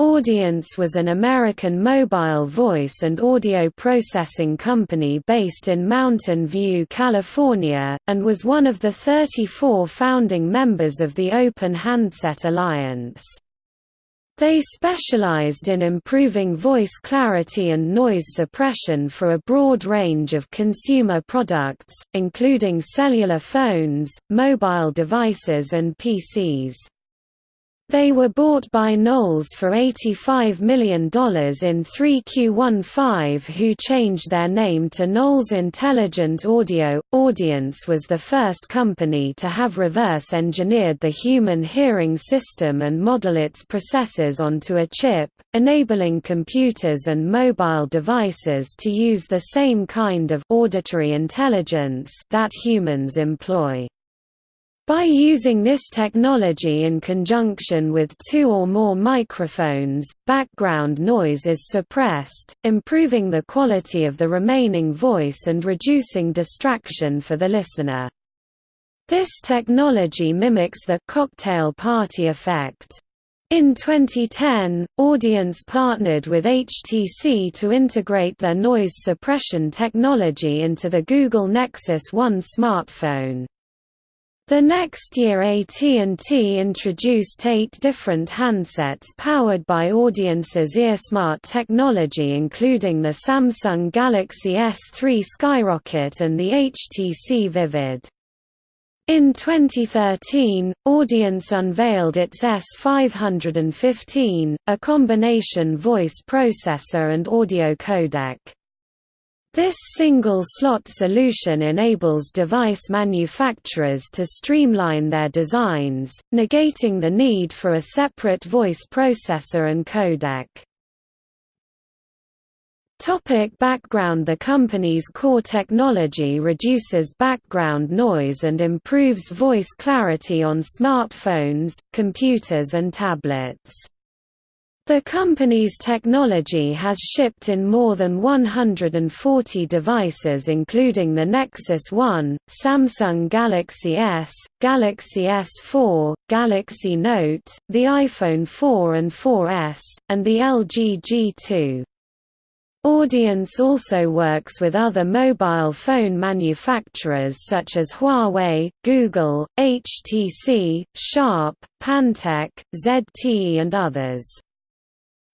Audience was an American mobile voice and audio processing company based in Mountain View, California, and was one of the 34 founding members of the Open Handset Alliance. They specialized in improving voice clarity and noise suppression for a broad range of consumer products, including cellular phones, mobile devices and PCs. They were bought by Knowles for $85 million in 3Q15 who changed their name to Knowles Intelligent Audio. Audience was the first company to have reverse-engineered the human hearing system and model its processors onto a chip, enabling computers and mobile devices to use the same kind of auditory intelligence that humans employ. By using this technology in conjunction with two or more microphones, background noise is suppressed, improving the quality of the remaining voice and reducing distraction for the listener. This technology mimics the cocktail party effect. In 2010, Audience partnered with HTC to integrate their noise suppression technology into the Google Nexus One smartphone. The next year AT&T introduced eight different handsets powered by Audience's EarSmart technology including the Samsung Galaxy S3 Skyrocket and the HTC Vivid. In 2013, Audience unveiled its S515, a combination voice processor and audio codec. This single-slot solution enables device manufacturers to streamline their designs, negating the need for a separate voice processor and codec. Topic background The company's core technology reduces background noise and improves voice clarity on smartphones, computers and tablets. The company's technology has shipped in more than 140 devices including the Nexus One, Samsung Galaxy S, Galaxy S4, Galaxy Note, the iPhone 4 and 4S, and the LG G2. Audience also works with other mobile phone manufacturers such as Huawei, Google, HTC, Sharp, Pantech, ZTE and others.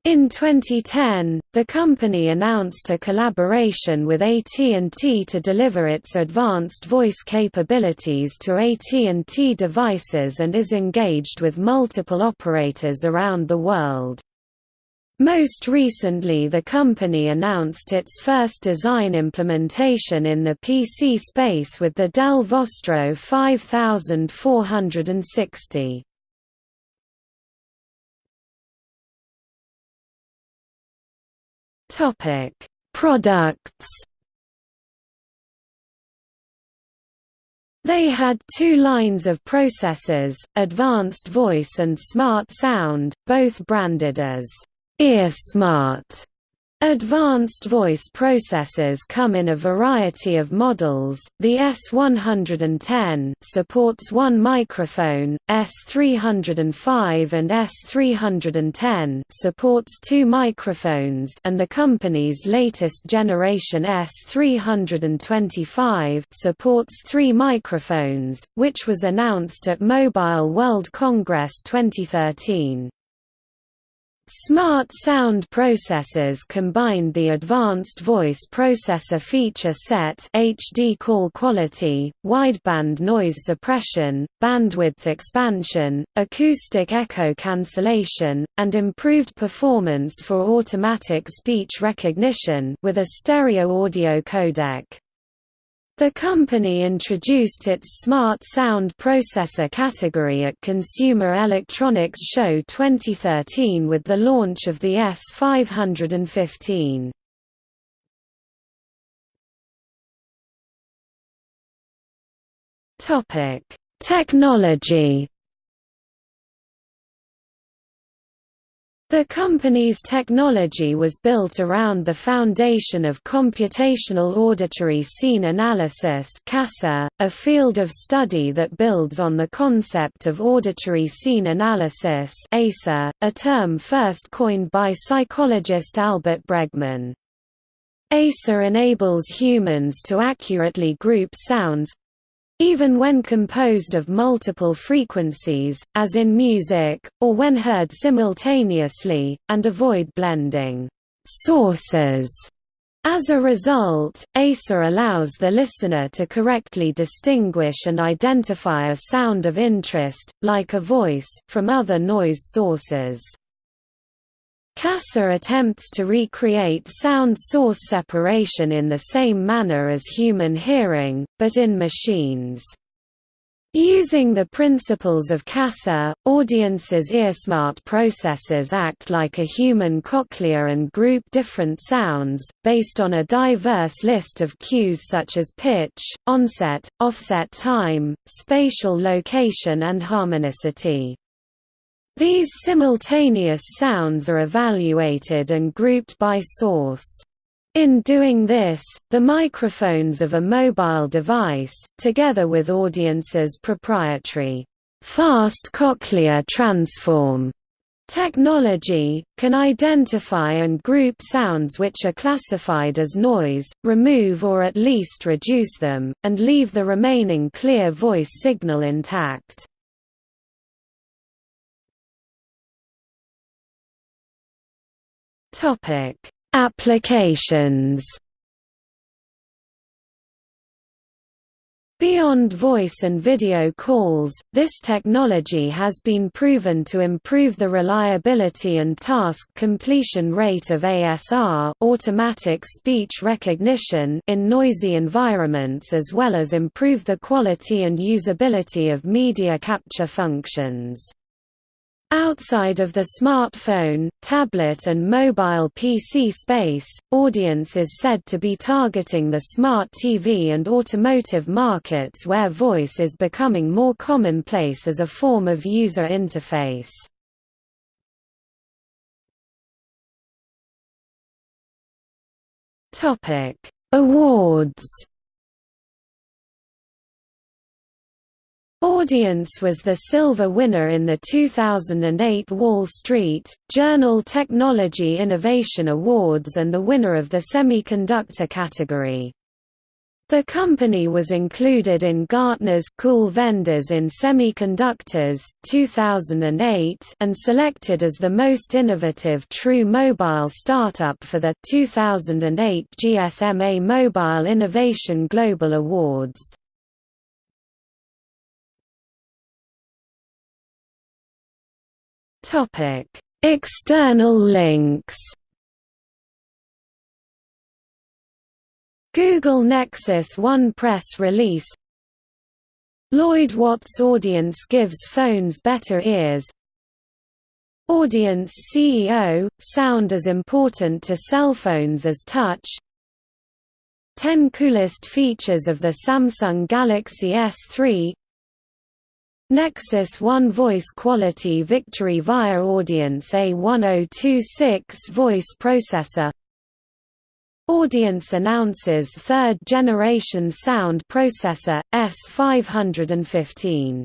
In 2010, the company announced a collaboration with AT&T to deliver its advanced voice capabilities to AT&T devices and is engaged with multiple operators around the world. Most recently the company announced its first design implementation in the PC space with the Dell Vostro 5460. Topic: Products. They had two lines of processors, Advanced Voice and Smart Sound, both branded as EarSmart. Advanced voice processors come in a variety of models. The S110 supports one microphone, S305 and S310 supports two microphones, and the company's latest generation S325 supports three microphones, which was announced at Mobile World Congress 2013. Smart sound processors combined the advanced voice processor feature set HD call quality, wideband noise suppression, bandwidth expansion, acoustic echo cancellation, and improved performance for automatic speech recognition with a stereo audio codec. The company introduced its Smart Sound Processor category at Consumer Electronics Show 2013 with the launch of the S515. Topic: Technology The company's technology was built around the foundation of computational auditory scene analysis a field of study that builds on the concept of auditory scene analysis a term first coined by psychologist Albert Bregman. ASA enables humans to accurately group sounds, even when composed of multiple frequencies, as in music, or when heard simultaneously, and avoid blending sources. As a result, ASA allows the listener to correctly distinguish and identify a sound of interest, like a voice, from other noise sources. CASA attempts to recreate sound source separation in the same manner as human hearing, but in machines. Using the principles of CASA, audiences' earsmart processors act like a human cochlea and group different sounds, based on a diverse list of cues such as pitch, onset, offset time, spatial location and harmonicity. These simultaneous sounds are evaluated and grouped by source. In doing this, the microphones of a mobile device, together with audiences' proprietary fast cochlear transform technology, can identify and group sounds which are classified as noise, remove or at least reduce them, and leave the remaining clear voice signal intact. Topic: Applications. Beyond voice and video calls, this technology has been proven to improve the reliability and task completion rate of ASR automatic speech recognition in noisy environments as well as improve the quality and usability of media capture functions. Outside of the smartphone, tablet and mobile PC space, Audience is said to be targeting the smart TV and automotive markets where voice is becoming more commonplace as a form of user interface. Awards Audience was the silver winner in the 2008 Wall Street Journal Technology Innovation Awards and the winner of the semiconductor category. The company was included in Gartner's Cool Vendors in Semiconductors 2008 and selected as the most innovative true mobile startup for the 2008 GSMA Mobile Innovation Global Awards. Topic: External links. Google Nexus One press release Lloyd Watts Audience gives phones better ears Audience CEO, sound as important to cell phones as touch 10 coolest features of the Samsung Galaxy S3 Nexus One Voice Quality Victory via Audience A1026 voice processor. Audience announces third-generation sound processor, S515